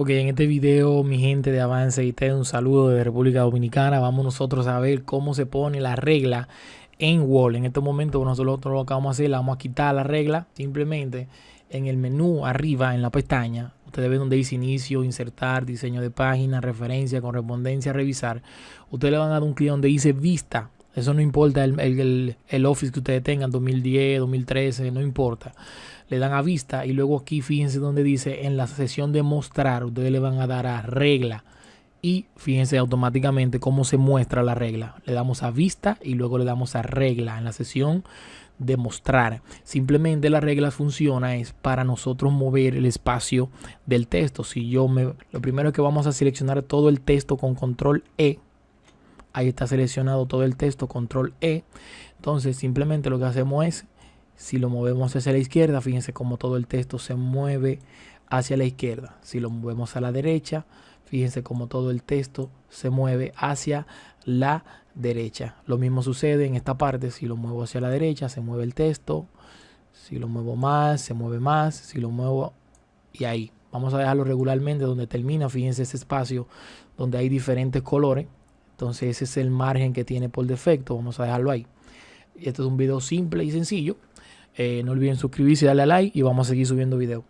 Ok, en este video, mi gente de Avance te un saludo de República Dominicana. Vamos nosotros a ver cómo se pone la regla en Wall. En este momento, nosotros lo que vamos a hacer, vamos a quitar la regla. Simplemente en el menú arriba, en la pestaña, ustedes ven donde dice inicio, insertar, diseño de página, referencia, correspondencia, revisar. Ustedes le van a dar un clic donde dice vista. Eso no importa el, el, el Office que ustedes tengan, 2010, 2013, no importa le dan a vista y luego aquí fíjense donde dice en la sesión de mostrar, ustedes le van a dar a regla y fíjense automáticamente cómo se muestra la regla. Le damos a vista y luego le damos a regla en la sesión de mostrar. Simplemente la regla funciona es para nosotros mover el espacio del texto. Si yo me lo primero que vamos a seleccionar todo el texto con control E. Ahí está seleccionado todo el texto control E. Entonces simplemente lo que hacemos es si lo movemos hacia la izquierda, fíjense cómo todo el texto se mueve hacia la izquierda. Si lo movemos a la derecha, fíjense cómo todo el texto se mueve hacia la derecha. Lo mismo sucede en esta parte. Si lo muevo hacia la derecha, se mueve el texto. Si lo muevo más, se mueve más. Si lo muevo y ahí. Vamos a dejarlo regularmente donde termina. Fíjense ese espacio donde hay diferentes colores. Entonces ese es el margen que tiene por defecto. Vamos a dejarlo ahí. Este es un video simple y sencillo. Eh, no olviden suscribirse darle a like y vamos a seguir subiendo videos.